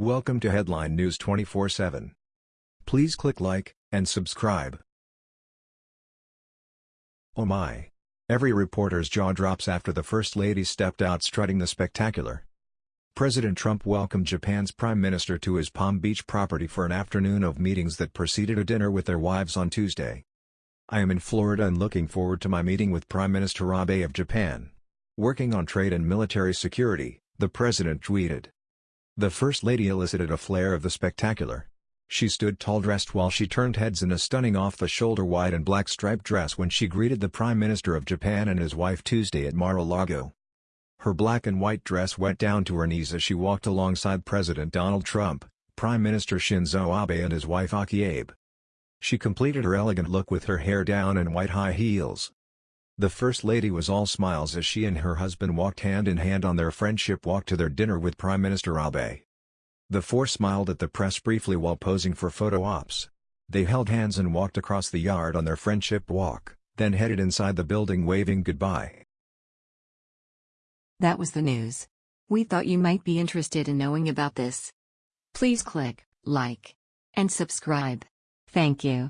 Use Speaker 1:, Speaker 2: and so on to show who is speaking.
Speaker 1: Welcome to Headline News 24/7. Please click like and subscribe. Oh my. Every reporter's jaw drops after the First Lady stepped out strutting the spectacular. President Trump welcomed Japan's Prime Minister to his Palm Beach property for an afternoon of meetings that preceded a dinner with their wives on Tuesday. I am in Florida and looking forward to my meeting with Prime Minister Abe of Japan. Working on trade and military security, the president tweeted. The First Lady elicited a flair of the spectacular. She stood tall dressed while she turned heads in a stunning off-the-shoulder white and black striped dress when she greeted the Prime Minister of Japan and his wife Tuesday at Mar-a-Lago. Her black and white dress went down to her knees as she walked alongside President Donald Trump, Prime Minister Shinzo Abe and his wife Akie Abe. She completed her elegant look with her hair down and white high heels. The First Lady was all smiles as she and her husband walked hand in hand on their friendship walk to their dinner with Prime Minister Abe. The four smiled at the press briefly while posing for photo ops. They held hands and walked across the yard on their friendship walk, then headed inside the building waving goodbye.
Speaker 2: That was the news. We thought you might be interested in knowing about this. Please click like and subscribe. Thank you.